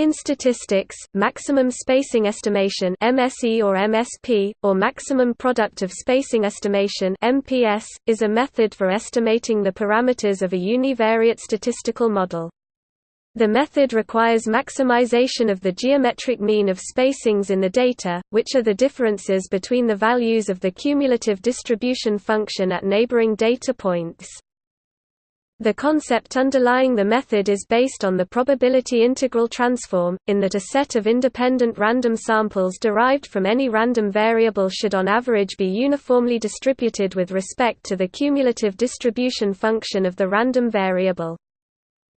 In statistics, maximum spacing estimation MSE or MSP, or maximum product of spacing estimation MPS, is a method for estimating the parameters of a univariate statistical model. The method requires maximization of the geometric mean of spacings in the data, which are the differences between the values of the cumulative distribution function at neighboring data points. The concept underlying the method is based on the probability integral transform, in that a set of independent random samples derived from any random variable should on average be uniformly distributed with respect to the cumulative distribution function of the random variable.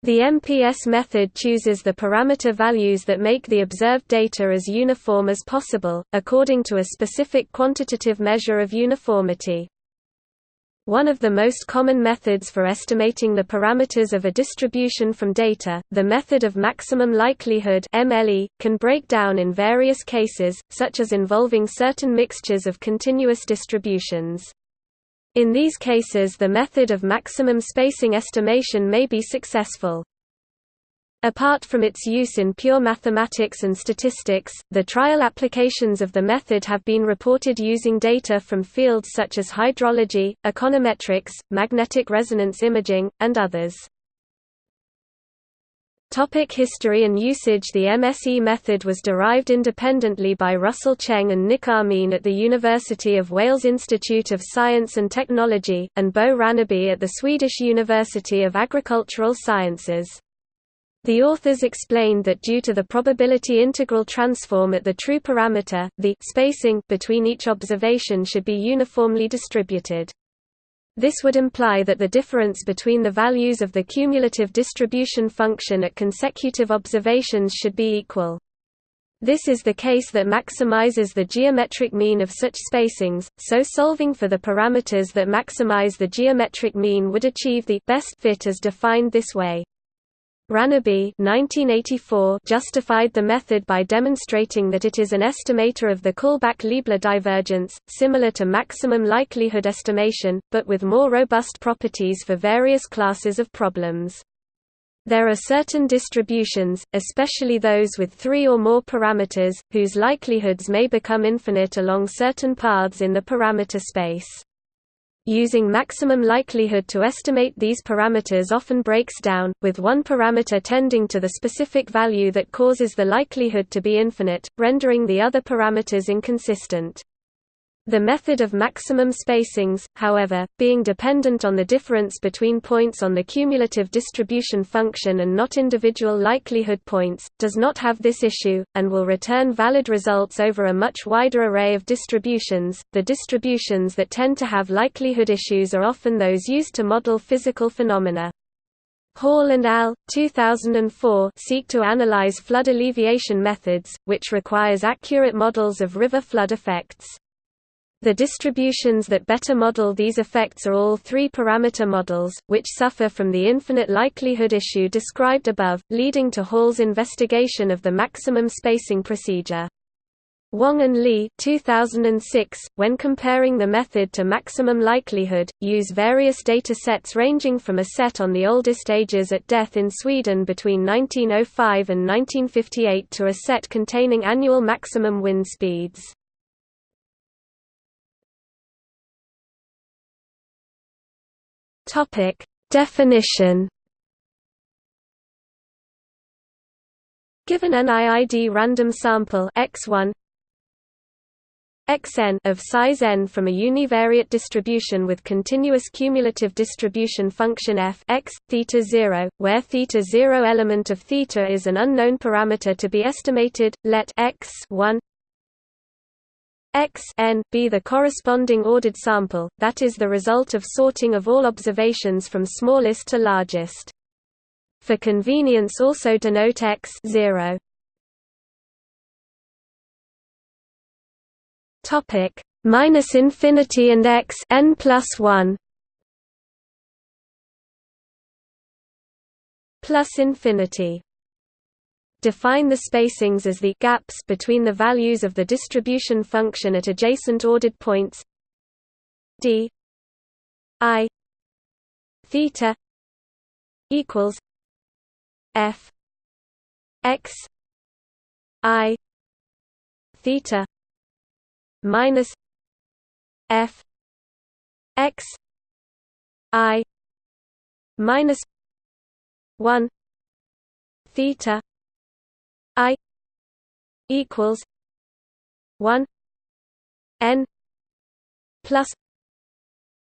The MPS method chooses the parameter values that make the observed data as uniform as possible, according to a specific quantitative measure of uniformity. One of the most common methods for estimating the parameters of a distribution from data, the method of maximum likelihood MLE, can break down in various cases, such as involving certain mixtures of continuous distributions. In these cases the method of maximum spacing estimation may be successful. Apart from its use in pure mathematics and statistics, the trial applications of the method have been reported using data from fields such as hydrology, econometrics, magnetic resonance imaging, and others. Topic history and usage The MSE method was derived independently by Russell Cheng and Nik Amin at the University of Wales Institute of Science and Technology, and Bo Ranneby at the Swedish University of Agricultural Sciences. The authors explained that due to the probability integral transform at the true parameter, the spacing between each observation should be uniformly distributed. This would imply that the difference between the values of the cumulative distribution function at consecutive observations should be equal. This is the case that maximizes the geometric mean of such spacings, so solving for the parameters that maximize the geometric mean would achieve the best fit as defined this way. Ranneby 1984 justified the method by demonstrating that it is an estimator of the Kullback-Leibler divergence, similar to maximum likelihood estimation, but with more robust properties for various classes of problems. There are certain distributions, especially those with three or more parameters, whose likelihoods may become infinite along certain paths in the parameter space. Using maximum likelihood to estimate these parameters often breaks down, with one parameter tending to the specific value that causes the likelihood to be infinite, rendering the other parameters inconsistent. The method of maximum spacings, however, being dependent on the difference between points on the cumulative distribution function and not individual likelihood points, does not have this issue, and will return valid results over a much wider array of distributions. The distributions that tend to have likelihood issues are often those used to model physical phenomena. Hall and al. 2004 seek to analyze flood alleviation methods, which requires accurate models of river flood effects. The distributions that better model these effects are all three-parameter models, which suffer from the infinite likelihood issue described above, leading to Hall's investigation of the maximum spacing procedure. Wong and Li 2006, when comparing the method to maximum likelihood, use various data sets ranging from a set on the oldest ages at death in Sweden between 1905 and 1958 to a set containing annual maximum wind speeds. Topic Definition. Given an IID random sample x1 xn of size n from a univariate distribution with continuous cumulative distribution function f x theta 0 where theta 0 element of theta is an unknown parameter to be estimated let x 1 x n be the corresponding ordered sample, that is the result of sorting of all observations from smallest to largest. For convenience also denote x 0. Topic minus infinity and x n plus 1 plus infinity Define the spacings as the gaps between the values of the distribution function at adjacent ordered points d i theta equals f x I theta minus F X I minus one theta I equals one N plus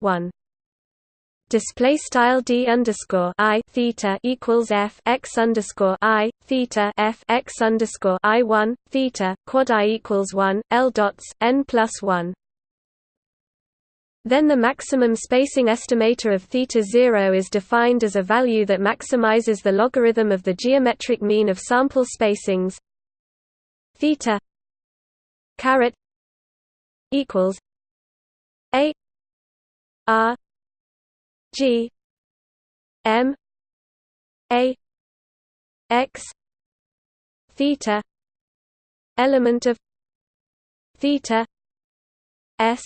one display style d underscore i theta equals f x underscore i theta f x underscore i one theta quad i equals one l dots n plus one. Then the maximum spacing estimator of theta zero is defined as a value that maximizes the logarithm of the geometric mean of sample spacings theta caret equals a r G M A X theta element of theta S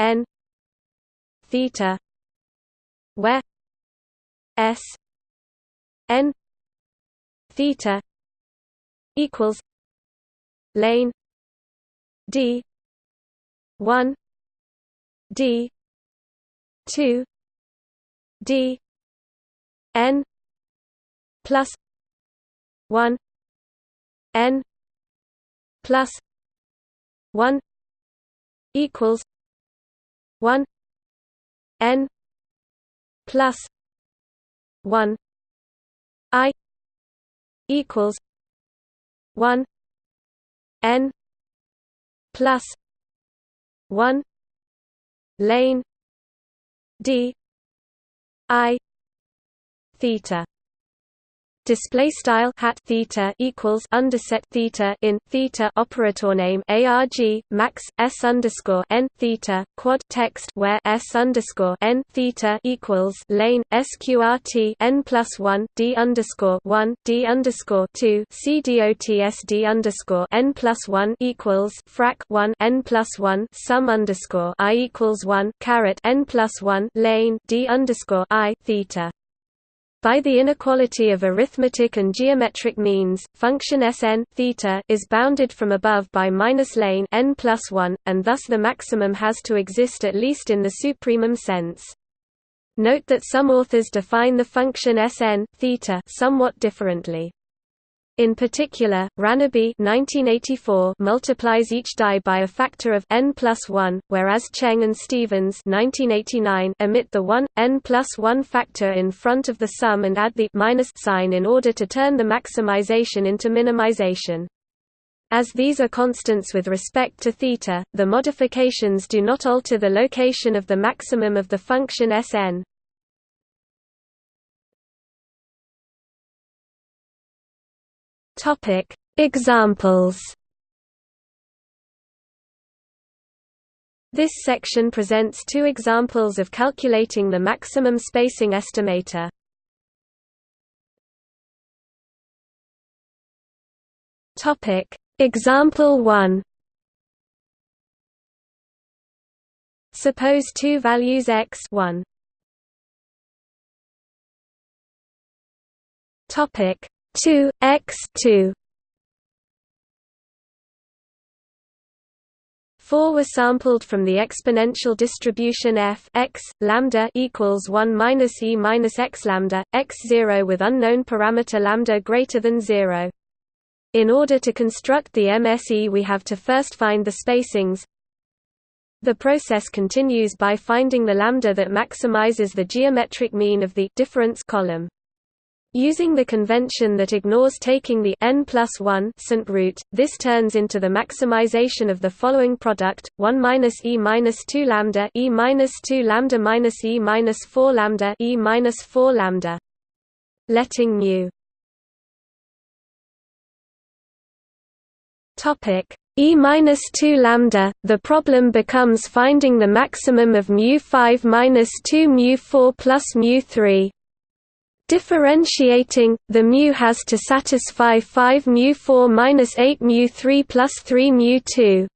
N theta where S N theta equals lane D one D two D N plus one N plus one equals one N plus one I equals one N plus one lane d i theta display style hat theta equals underset theta in theta operator name arg max s underscore n theta quad text where s underscore n theta equals lane sqrt n plus one d underscore one d underscore two c dot s d underscore n plus one equals frac one n plus one sum underscore i equals one caret n plus one lane d underscore i theta by the inequality of arithmetic and geometric means, function Sn theta is bounded from above by minus lane n plus 1, and thus the maximum has to exist at least in the supremum sense. Note that some authors define the function Sn theta somewhat differently. In particular, 1984 multiplies each die by a factor of n plus 1, whereas Cheng and Stevens 1989 omit the 1, n plus 1 factor in front of the sum and add the minus sign in order to turn the maximization into minimization. As these are constants with respect to theta, the modifications do not alter the location of the maximum of the function Sn. Topic: Examples. This section presents two examples of calculating the maximum spacing estimator. Topic: Example 1. Suppose two values x 1 Topic 2 x 2 4 were sampled from the exponential distribution f x lambda equals 1 minus e minus x lambda x 0 with unknown parameter lambda greater than 0. In order to construct the MSE we have to first find the spacings. The process continues by finding the lambda that maximizes the geometric mean of the difference column. Using the convention that ignores taking the n plus 1 root, this turns into the maximization of the following product: 1 minus e minus 2 lambda e minus 2 lambda minus e minus 4 lambda e minus 4 lambda. Letting mu topic e minus 2 lambda. The problem becomes finding the maximum of mu 5 minus 2 mu 4 plus mu 3. Differentiating, the mu has to satisfy 5 mu 4 minus 8 mu 3 plus 3 mu 2.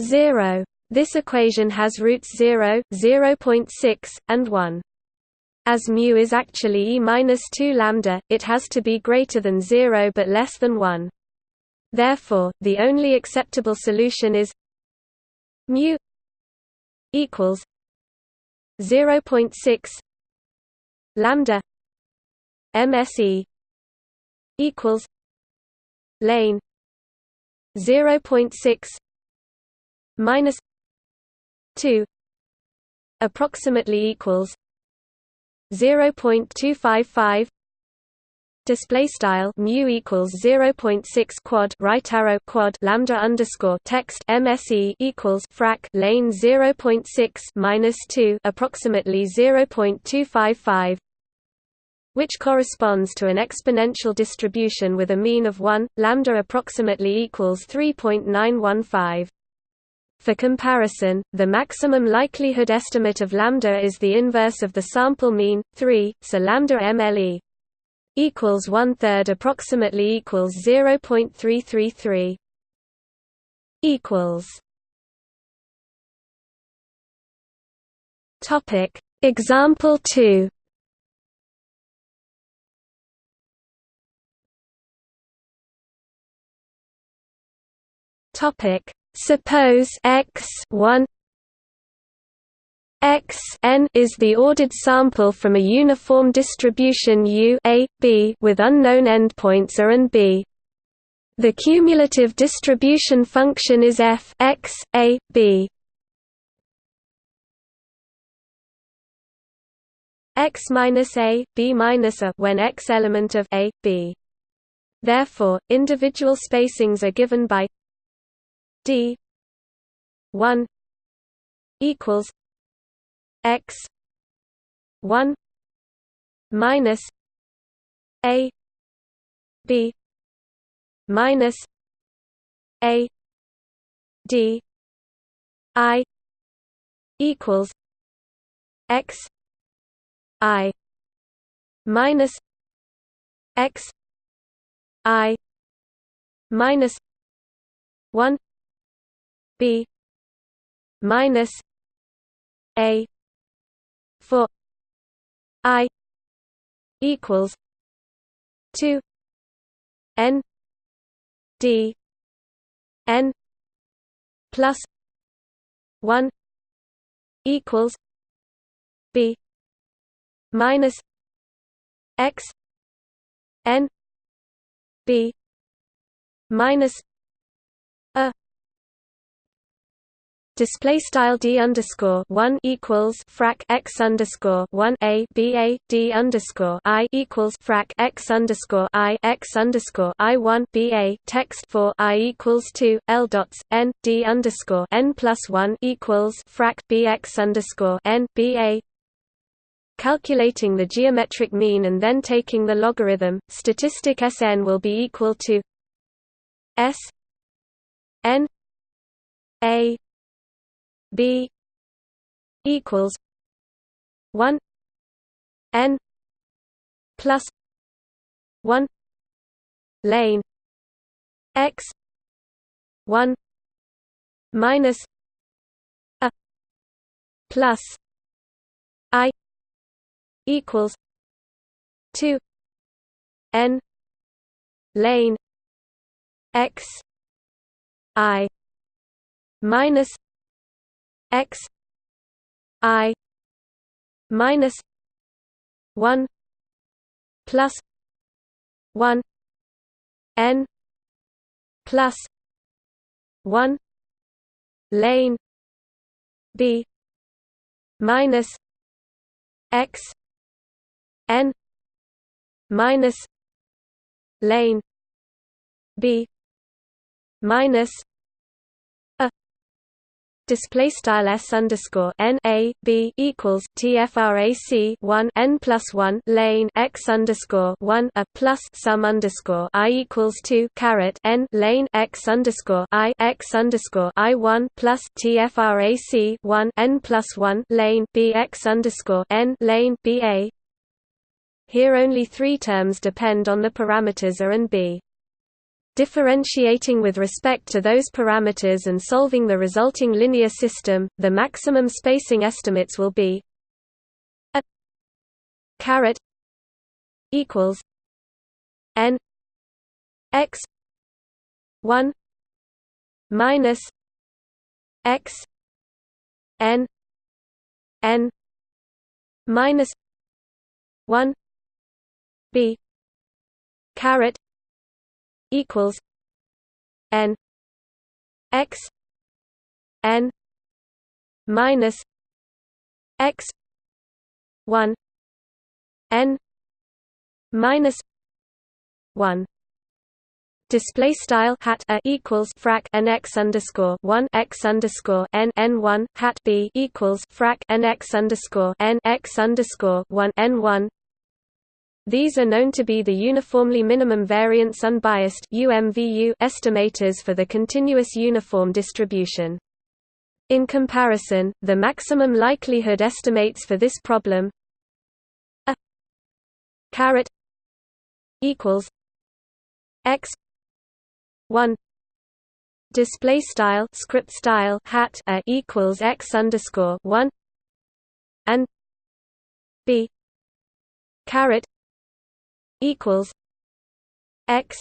0. This equation has roots 0, 0.6, and 1. As mu is actually e minus 2 lambda, it has to be greater than 0 but less than 1. Therefore, the only acceptable solution is mu equals 0.6 lambda MSE equals lane 0.6 minus 2 approximately equals 0.255 display style mu equals 0.6 quad right arrow quad lambda underscore text mse equals frac lane 0.6 minus 2 approximately 0.255 which corresponds to an exponential distribution with a mean of 1 lambda approximately equals 3.915 for comparison, the maximum likelihood estimate of lambda is the inverse of the sample mean, 3, so lambda MLE equals one third approximately equals 0.333 equals Topic Example 2 Topic Suppose x 1 x n is the ordered sample from a uniform distribution U a, b with unknown endpoints a and b. The cumulative distribution function is f x a b. x minus a b minus a when x element of a b. Therefore, individual spacings are given by d 1 equals x 1 minus a b minus a d i equals x i minus x i minus 1 b minus a for i equals 2 n d n plus 1 equals b minus x n b minus display style d underscore one equals frac x underscore one a b a d underscore i equals frac x underscore i x underscore i one b a text for i equals two l dots n d underscore n plus one equals frac b x underscore n b a. Calculating the geometric mean and then taking the logarithm, statistic Sn will be equal to S n a b equals 1 n plus 1 lane x 1 minus a plus i equals 2 n lane x i minus x i minus 1 plus 1 n plus 1 lane b minus x n minus lane b minus display style s underscore n a b equals tfrac 1 n plus 1 lane x underscore 1 a plus sum underscore i equals 2 caret n lane x underscore i x underscore i 1 plus tfrac 1 n plus 1 lane b x underscore n lane b a. Here only three terms depend on the parameters a and b differentiating with respect to those parameters and solving the resulting linear system, the maximum spacing estimates will be a caret equals n x 1 minus x n n minus 1 b caret equals n x n minus x 1 n minus 1 display style hat a equals frac n x underscore one x underscore n n one hat b equals frac n x underscore n x underscore one n one. These are known to be the uniformly minimum variance unbiased UMVU estimators for the continuous uniform distribution. In comparison, the maximum likelihood estimates for this problem a caret equals x 1 display style script style hat a equals x underscore 1 and b caret equals x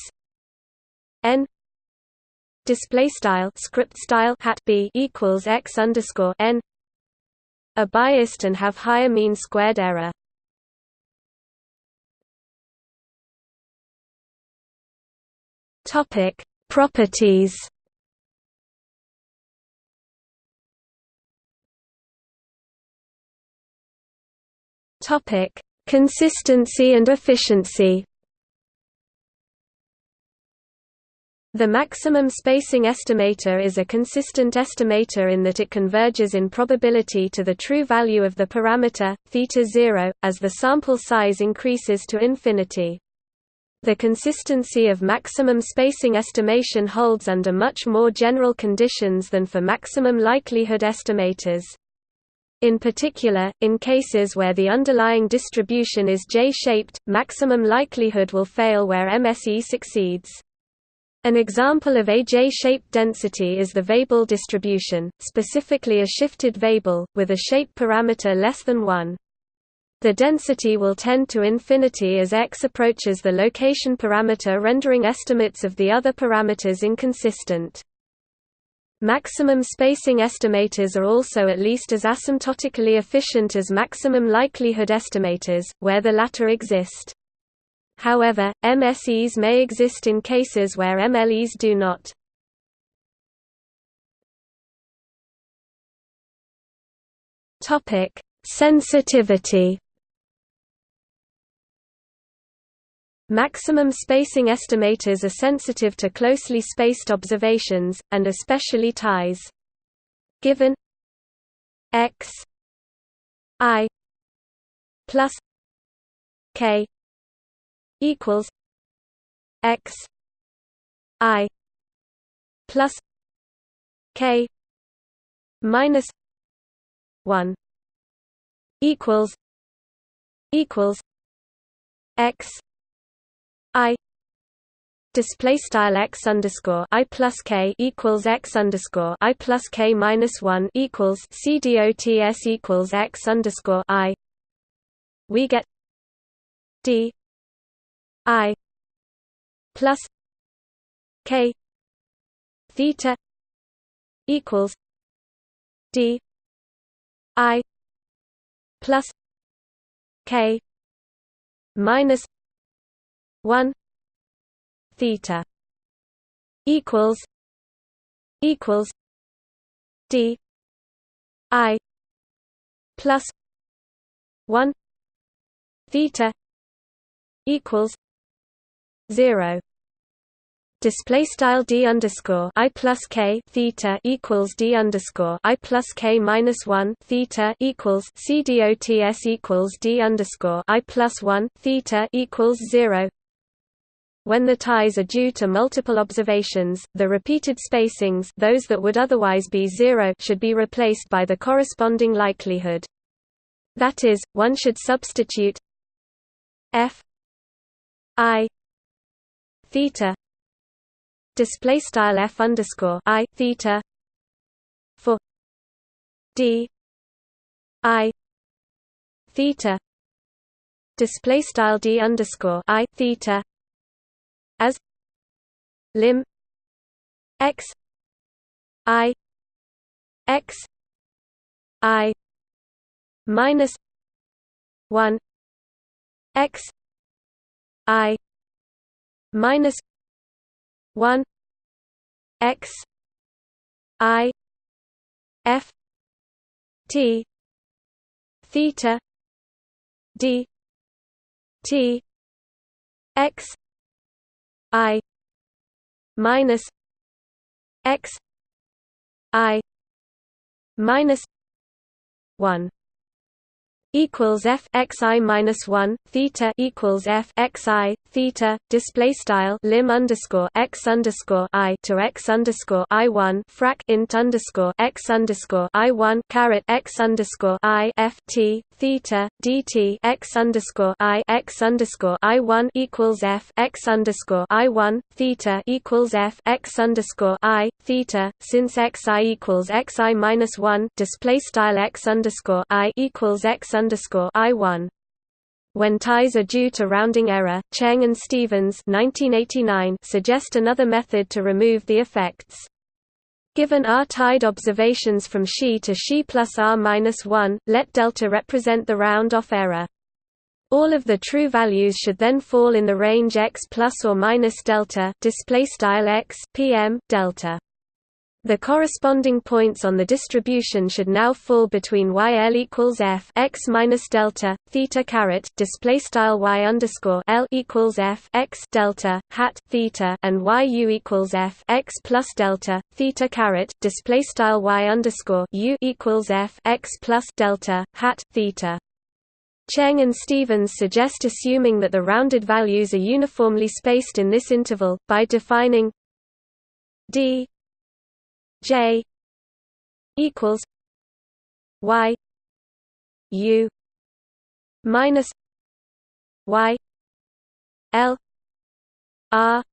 n display style script style hat b equals x underscore n are biased and have higher mean squared error. Topic Properties. Topic: Consistency and efficiency. The maximum spacing estimator is a consistent estimator in that it converges in probability to the true value of the parameter, theta 0, as the sample size increases to infinity. The consistency of maximum spacing estimation holds under much more general conditions than for maximum likelihood estimators. In particular, in cases where the underlying distribution is J-shaped, maximum likelihood will fail where MSE succeeds. An example of a J-shaped density is the Weibull distribution, specifically a shifted Weibull, with a shape parameter less than 1. The density will tend to infinity as x approaches the location parameter rendering estimates of the other parameters inconsistent. Maximum spacing estimators are also at least as asymptotically efficient as maximum likelihood estimators, where the latter exist. However, MSEs may exist in cases where MLEs do not. Sensitivity Maximum spacing estimators are sensitive to closely spaced observations, and especially ties. Given x i plus k equals x i plus k minus 1 equals equals x display style x underscore I plus K equals x underscore I plus K minus one equals C dots equals x underscore I. We get D I plus K theta equals D I plus K minus 1 theta equals equals d i plus 1 theta equals 0 Display style d underscore i plus k theta equals d underscore i plus k minus one theta equals c equals d underscore i plus one theta equals zero when the ties are due to multiple observations, the repeated spacings those that would otherwise be zero should be replaced by the corresponding likelihood. That is, one should substitute f i theta display style f underscore i theta for d i theta display style d underscore i theta as lim x i x i minus 1 x i minus 1 x i f t theta d t x i minus x i minus 1 equals f x i minus one theta equals f x i theta display style lim underscore x underscore i to x underscore i one frac int underscore x underscore i one caret x underscore i f t theta dt x underscore i x underscore i one equals f x underscore i one theta equals f x underscore i theta. Since x i equals x i minus one display style x underscore i equals x underscore I one. When ties are due to rounding error, Cheng and Stevens 1989 suggest another method to remove the effects. Given R tied observations from Xi to Xi plus R minus 1, let delta represent the round-off error. All of the true values should then fall in the range x plus or minus delta display style x pm delta. The corresponding points on the distribution should now fall between yl equals f x minus delta theta caret display style y underscore l equals f x delta hat theta and yu equals f x plus delta theta caret display style y underscore u equals f x plus delta hat theta. Cheng and Stevens suggest assuming that the rounded values are uniformly spaced in this interval by defining d J equals Y U minus Y L R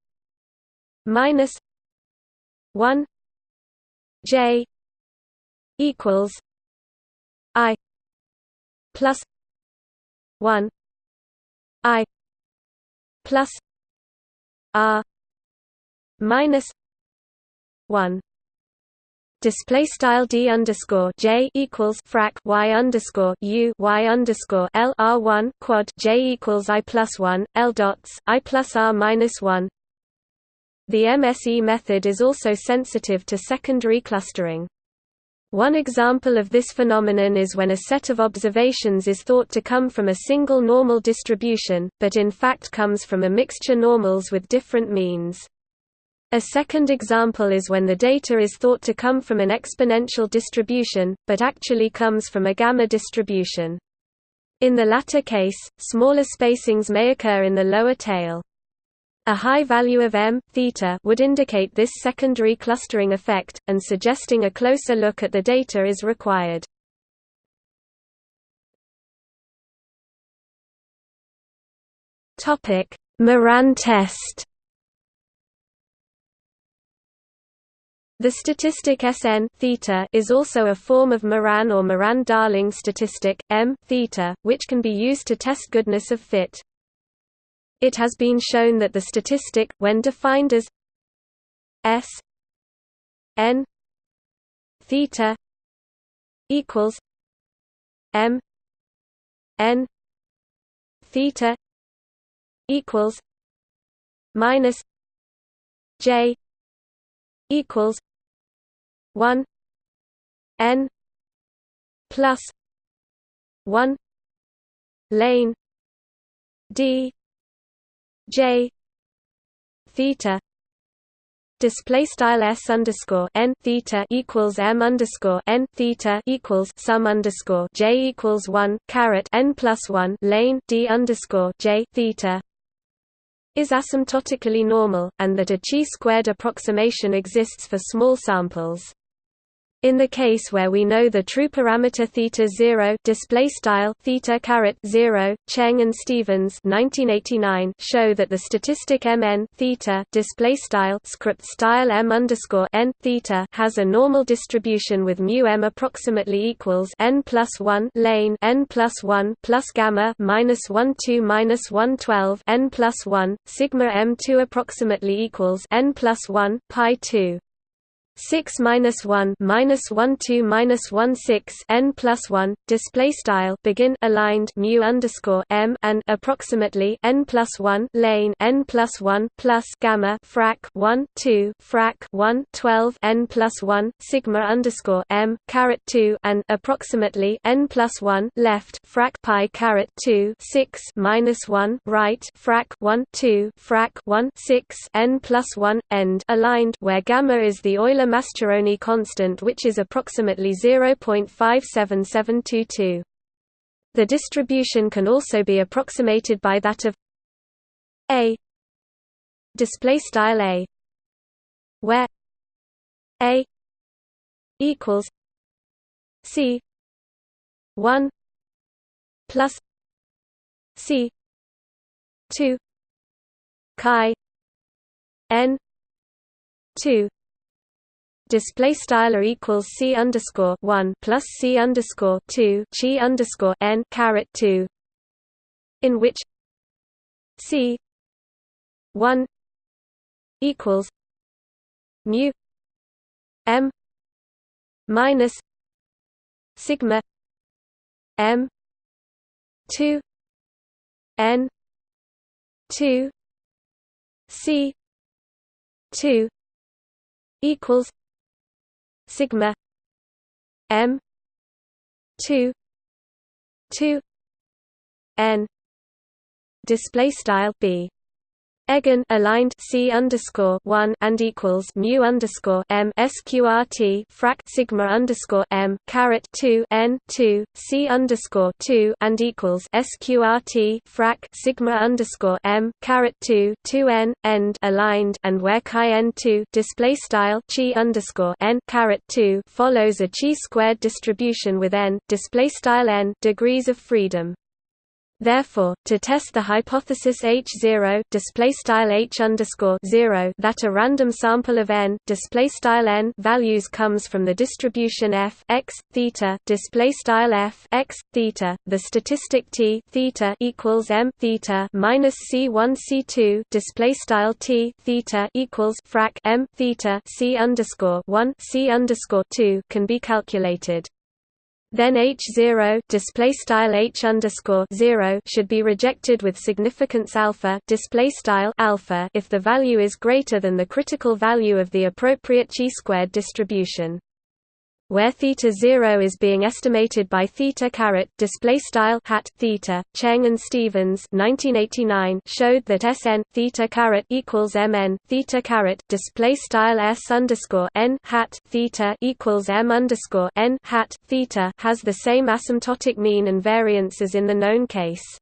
minus one J equals I plus one I plus R minus one display style d underscore j equals frac y underscore u y underscore l r one quad j equals i plus one l dots i plus r minus one. The MSE method is also sensitive to secondary clustering. One example of this phenomenon is when a set of observations is thought to come from a single normal distribution, but in fact comes from a mixture normals with different means. A second example is when the data is thought to come from an exponential distribution, but actually comes from a gamma distribution. In the latter case, smaller spacings may occur in the lower tail. A high value of m theta would indicate this secondary clustering effect, and suggesting a closer look at the data is required. Moran test The statistic Sn theta is also a form of Moran or Moran-Darling statistic, m theta, which can be used to test goodness of fit. It has been shown that the statistic, when defined as S n theta equals m n theta equals minus j equals 1 n plus 1 lane d j theta Display style s underscore n theta equals m underscore n theta equals sum underscore j equals one caret n plus one lane d underscore j theta is asymptotically normal, and that a chi-squared approximation exists for small samples. In the case where we know the true parameter theta 0 display style theta caret 0, Cheng and Stevens 1989 show that the statistic mn theta display style script style m underscore n theta has a normal distribution with mu m approximately equals n plus 1 lane n plus 1 plus gamma minus 1 2 minus 1 12 n plus 1 sigma m2 approximately equals n plus 1 pi 2 6 minus 1 minus 1 2 minus 1 6 n plus 1 display style begin aligned mu underscore m and approximately n plus 1 lane n plus 1 plus gamma frac 1 2 frac 1 12 n plus 1 sigma underscore m caret 2 and approximately n plus 1 left frac pi caret 2 6 minus 1 right frac 1 2 frac 1 6 n plus 1 end aligned where gamma is the Euler Mascheroni constant which is approximately 0.57722. The distribution can also be approximated by that of A display style A where A equals C 1 plus C 2 chi n 2 display style are equals c underscore one plus c underscore two chi underscore n caret two, in which c one equals mu m minus sigma m two n two c two equals sigma m 2 2 n display style b Eigen aligned C underscore one and equals mu underscore M sqrt frac sigma underscore M caret two N two C underscore two and equals sqrt frac sigma underscore M caret two two N end aligned and where chi N two display style chi underscore N caret two follows a chi squared distribution with N display style N degrees of freedom. Therefore, to test the hypothesis H0 display style H underscore 0 that a random sample of n display style n values comes from the distribution f x theta display style f x theta, the statistic t theta equals m theta minus c1 c2 display style t theta equals frac m theta c underscore 1 c underscore 2 can be calculated. Then H0 display style H underscore 0 should be rejected with significance alpha display style alpha if the value is greater than the critical value of the appropriate chi-squared distribution where theta 0 is being estimated by theta caret display style hat theta Cheng and Stevens 1989 showed that Sn theta caret equals mn theta caret display style s underscore n hat theta equals m underscore n hat theta has the same asymptotic mean and variance as in the known case.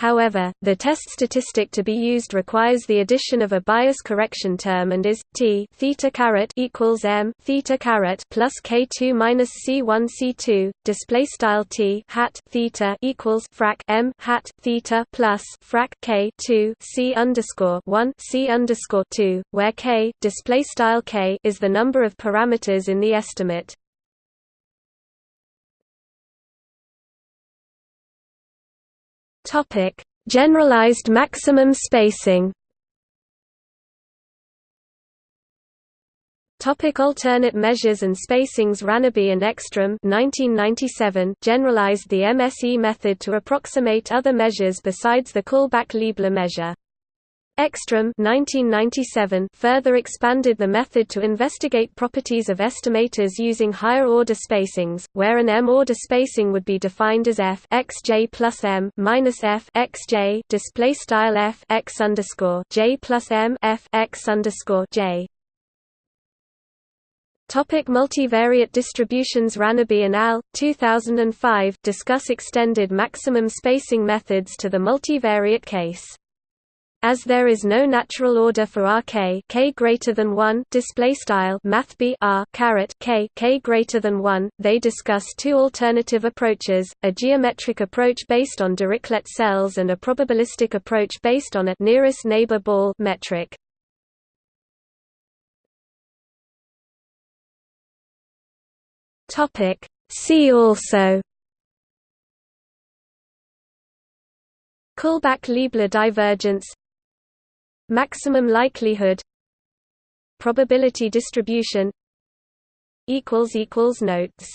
However, the test statistic to be used requires the addition of a bias correction term and is t theta caret equals m theta caret plus k2 minus c1 c2 display style t hat theta equals frac m hat theta plus frac k2 c underscore 1 c underscore 2, where k display style k is the number of parameters in the estimate. Topic: Generalized maximum spacing. Topic alternate measures and spacings Ranneby and Ekstrom 1997 generalized the MSE method to approximate other measures besides the Kullback-Leibler measure. Ekstrom 1997 further expanded the method to investigate properties of estimators using higher-order spacings, where an m-order spacing would be defined as f x j plus m minus f x j display style f x underscore j plus m f x underscore j. Topic multivariate distributions Ranneby and al. 2005 discuss extended maximum spacing methods to the multivariate case. As there is no natural order for Rk k greater than 1 display style math r caret k k greater than 1, they discuss two alternative approaches, a geometric approach based on Dirichlet cells and a probabilistic approach based on a nearest neighbor ball metric. Topic See also Kullback-Leibler divergence Maximum likelihood Probability distribution equals equals Notes